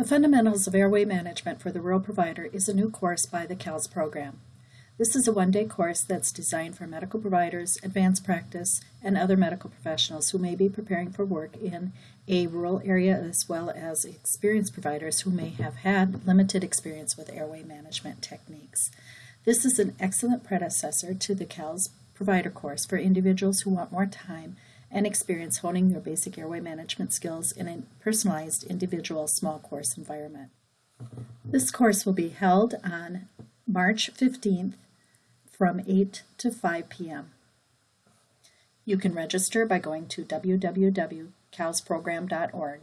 The Fundamentals of Airway Management for the Rural Provider is a new course by the CALS program. This is a one-day course that's designed for medical providers, advanced practice, and other medical professionals who may be preparing for work in a rural area as well as experienced providers who may have had limited experience with airway management techniques. This is an excellent predecessor to the CALS provider course for individuals who want more time and experience honing their basic airway management skills in a personalized individual small course environment. This course will be held on March 15th from 8 to 5 p.m. You can register by going to www.calsprogram.org.